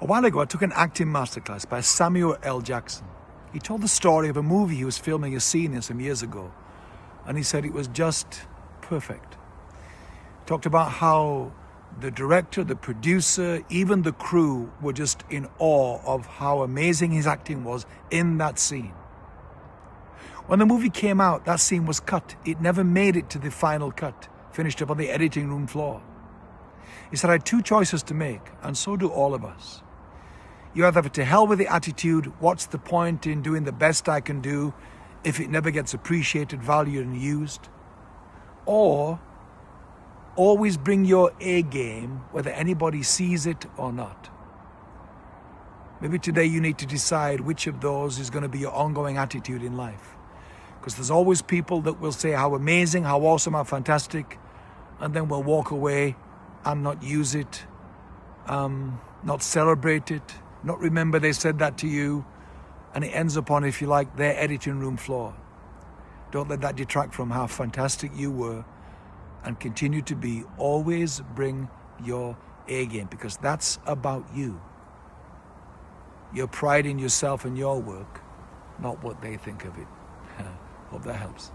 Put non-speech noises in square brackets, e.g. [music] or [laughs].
A while ago, I took an acting masterclass by Samuel L. Jackson. He told the story of a movie he was filming a scene in some years ago, and he said it was just perfect. He talked about how the director, the producer, even the crew were just in awe of how amazing his acting was in that scene. When the movie came out, that scene was cut. It never made it to the final cut, finished up on the editing room floor. He said, I had two choices to make, and so do all of us. You either have to hell with the attitude, what's the point in doing the best I can do if it never gets appreciated, valued, and used? Or always bring your A game, whether anybody sees it or not. Maybe today you need to decide which of those is going to be your ongoing attitude in life. Because there's always people that will say how amazing, how awesome, how fantastic, and then will walk away and not use it, um, not celebrate it, not remember they said that to you, and it ends up on, if you like, their editing room floor. Don't let that detract from how fantastic you were and continue to be. Always bring your A game because that's about you. Your pride in yourself and your work, not what they think of it. [laughs] Hope that helps.